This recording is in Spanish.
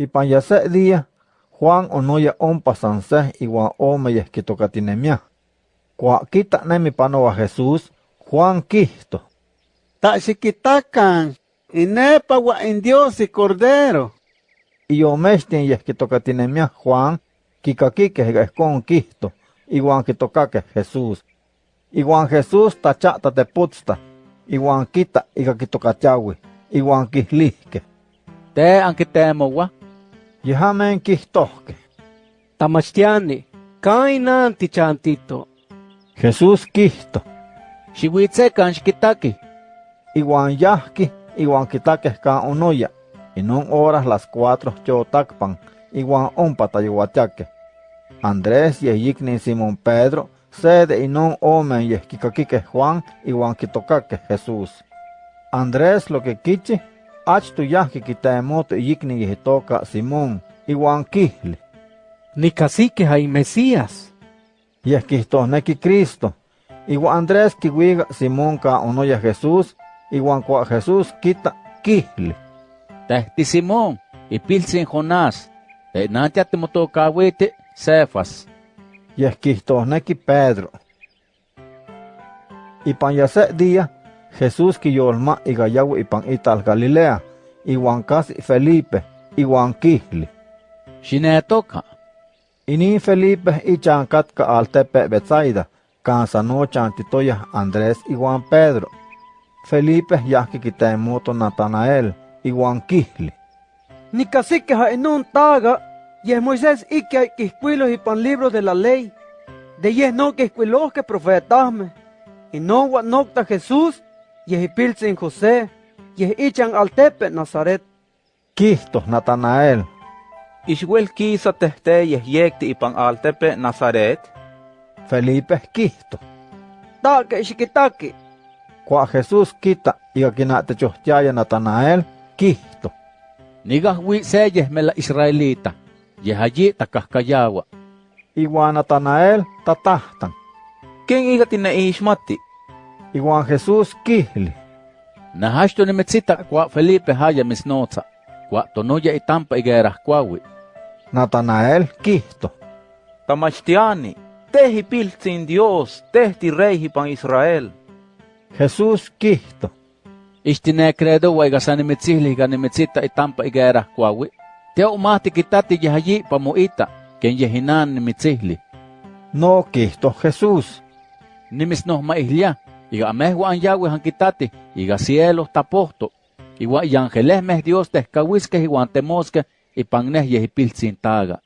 Ipan ya se día, Juan onoya ompa san se iwan ome yehkitokatinemia. Kua kita nemi panoa Jesús, Juan kihto. Ta xikitakan, inepa wa in Dios y Cordero. Iyomextin yehkitokatinemia Juan, kikakikeh ihkon kihto, iwan kitokakeh Jesús. Iwan Jesús tachata teputsta, iwan kita ika kitokatiawi, iwan kihlihke. Te ankitemowa, Yehamen kihtohke. Tamachtiani, kainan tichantito. Jesús kihto, xiuitzekan xikitaki. iwan yahki, iwan kitakeh kan onoya. Inon horas las cuatro chotakpan, iwan ompa tayuatiakeh. Andrés yehiknin Simón Pedro, sede inon omen yehkikakikeh Juan, iwan kitokakeh Jesús. Andrés lo que kichi, achtu yahki kitemoto yikni yehitoka Simón, iwan kihli. Nicasique hay Mesías. Yehkihtohneki Cristo. Iwan Andrés kiwiga Simón ka onoya Jesús, iwan kua Jesús kita kihli. Tehti Simón, ipiltzin Jonás, te nantia timotokawiti Cefas. Yehkihtohneki Pedro. Ipan ya se día, Jesús kiyolma igayawi ipan ital Galilea, iwan kasi Felipe, iwan kihli. Xinetoka, Inin Felipe ichan katka altepe Betsaida, kan sanochan titoya Andrés iwan Pedro. Felipe yahki kitemoto Natanael, iwan kihli. Nicasique ha inun taga, yeh Moisés ikia quisquilos y pan libros de la ley, de yeh no quisquilos que profetasme, y no wa nocta Jesús, yeh ipilzin José, yeh ichan altepe Nazaret. Kihto Natanael, Ixwel kisa tehte yehyekti ipan altepe Nazaret, Felipe kihto. Taque xiquitaqui, Kua Jesús kita iga kinatechohtiaya Natanael, kihto. nigahwi seyeh mela Israelita, yeh allí takahkayawa. Iwan Natanael tatahtan. ken iga tineishmati, Iwan Jesús kihli. Nahaxto nimetzita kwa Felipe haya misnotza, kwa tonoya itampa igerahkuawi. Natanael kihto. tamachtiani, tehi piltzin Dios, tehti rey ipan Israel. Jesús kihto. Ixtine credo wa iga sanimitzihli iga nimetsita itampa igerahkuawi. Teo umahti kitati allí pamuita, ken yehinan nimitzihli. No kihto Jesús. Nimisnohma ihlia, iga amehwa an Yahweh han kitati, iga cielos tapohto. Iwa yangelehmeh Dios tehkawiskeh iwan temoskeh ipan neh yeh ipiltzin taga.